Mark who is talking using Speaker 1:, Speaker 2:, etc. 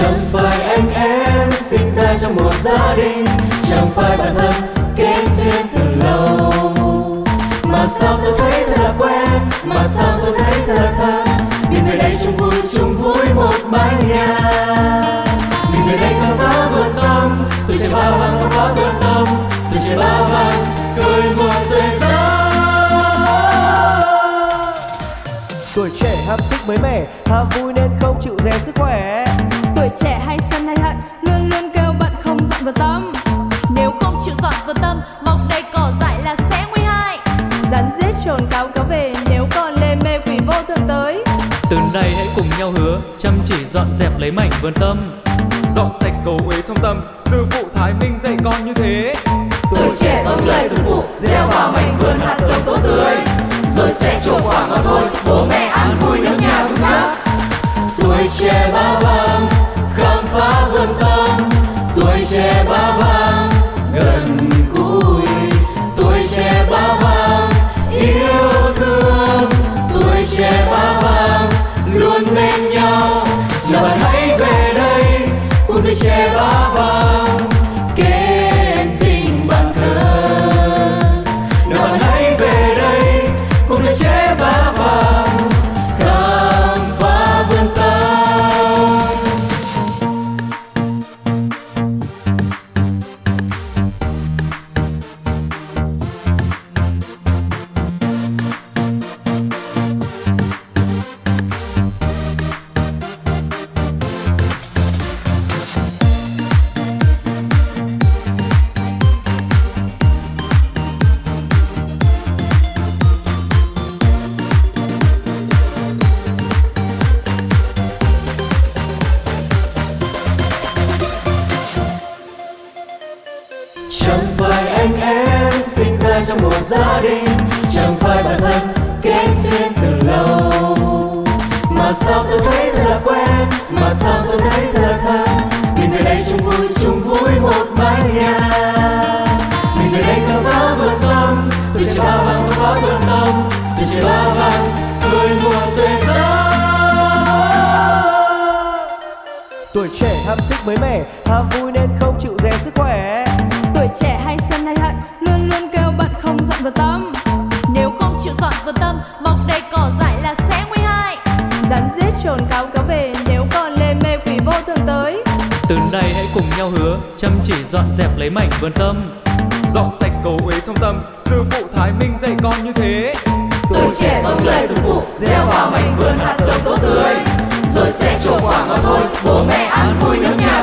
Speaker 1: chẳng phải anh em sinh ra trong một gia đình, chẳng phải bạn thân kết duyên từ lâu. Mà sao tôi thấy thật là quen, mà sao tôi thấy thật là thân? Mình về đây chung vui chung vui một mái nhà. Mình về đây khám phá vượt tâm tôi trẻ bao vàng khám phá vượt tâm tôi trẻ bao vàng cười một tuổi giấc
Speaker 2: tuổi trẻ ham thích mới mẻ, ham vui nên không chịu rèn sức khỏe.
Speaker 3: Vào tâm mọc đầy cỏ dại là sẽ nguy hại.
Speaker 4: Rắn giết trồn cáo cáo về nếu còn lê mê quỷ vô thường tới.
Speaker 5: Từ nay hãy cùng nhau hứa chăm chỉ dọn dẹp lấy mảnh vườn tâm.
Speaker 6: Dọn sạch cầu uế trong tâm sư phụ thái minh dạy con như thế.
Speaker 1: Tuổi
Speaker 3: trẻ vâng lời sư phụ gieo vào mảnh vườn hạt giống tốt tươi. Rồi sẽ trổ quả mà thôi
Speaker 1: bố
Speaker 3: mẹ ăn vui
Speaker 1: cùng chẳng phải anh em sinh ra trong một gia đình, chẳng phải bạn thân kết duyên từ lâu. Mà sao tôi thấy thật là quen, mà sao tôi thấy thật là thân. Mình về đây chung vui chung vui một mái nhà. Mình về đây khám phá vườn tâm tôi trẻ ba vàng khám phá vườn tâm tôi trẻ ba vàng cười mùa tuổi giấc
Speaker 2: tuổi trẻ ham thích mới mẻ, ham vui
Speaker 5: Từ đây hãy cùng nhau hứa Chăm chỉ dọn dẹp lấy mảnh vườn tâm.
Speaker 6: Dọn sạch cầu uế trong tâm Sư phụ Thái Minh dạy con như thế.
Speaker 3: Tuổi trẻ
Speaker 1: vâng lời sư phụ
Speaker 3: Gieo vào mảnh vườn hạt giống tốt tươi. Rồi sẽ trổ quả mà thôi Bố mẹ ăn vui nước nhà.